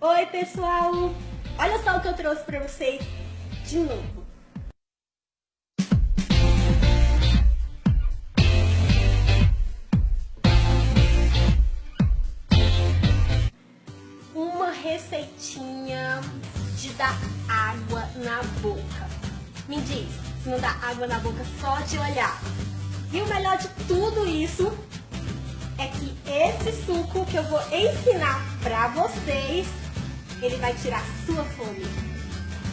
Oi, pessoal! Olha só o que eu trouxe pra vocês de novo. Uma receitinha de dar água na boca. Me diz, se não dá água na boca só de olhar. E o melhor de tudo isso é que esse suco que eu vou ensinar pra vocês, ele vai tirar sua fome.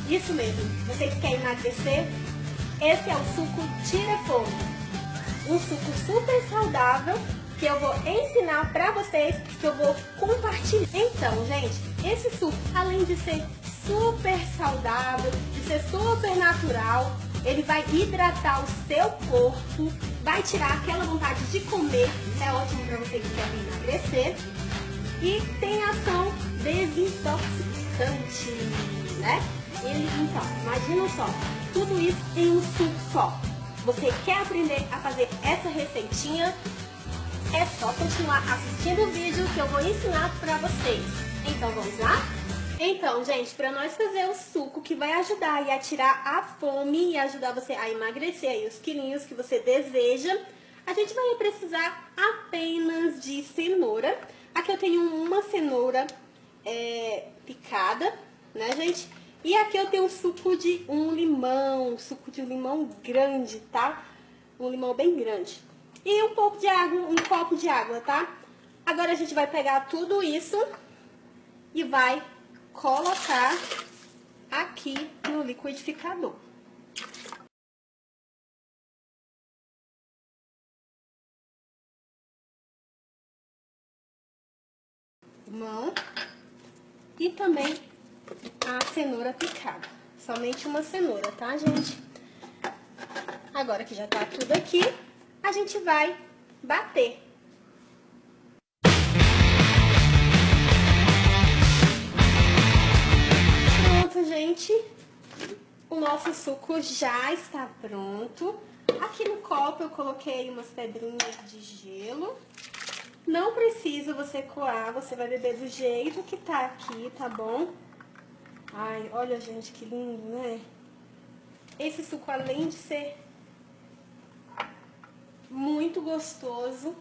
Isso mesmo, você que quer emagrecer, esse é o suco Tira Fome. Um suco super saudável que eu vou ensinar pra vocês, que eu vou compartilhar. Então, gente, esse suco, além de ser super saudável, de ser super natural, ele vai hidratar o seu corpo, vai tirar aquela vontade de comer, é ótimo para você que quer emagrecer, e tem ação desintoxicante, né? Ele, então, imagina só, tudo isso em um suco só. Você quer aprender a fazer essa receitinha? É só continuar assistindo o vídeo que eu vou ensinar para vocês. Então vamos lá? Então, gente, para nós fazer o suco que vai ajudar a tirar a fome e ajudar você a emagrecer aí os quilinhos que você deseja, a gente vai precisar apenas de cenoura. Aqui eu tenho uma cenoura é, picada, né, gente? E aqui eu tenho um suco de um limão, suco de um limão grande, tá? Um limão bem grande. E um pouco de água, um copo de água, tá? Agora a gente vai pegar tudo isso e vai colocar aqui no liquidificador. Mão e também a cenoura picada. Somente uma cenoura, tá, gente? Agora que já tá tudo aqui, a gente vai bater. gente, o nosso suco já está pronto. Aqui no copo eu coloquei umas pedrinhas de gelo. Não precisa você coar, você vai beber do jeito que tá aqui, tá bom? Ai, olha, gente, que lindo, né? Esse suco, além de ser muito gostoso,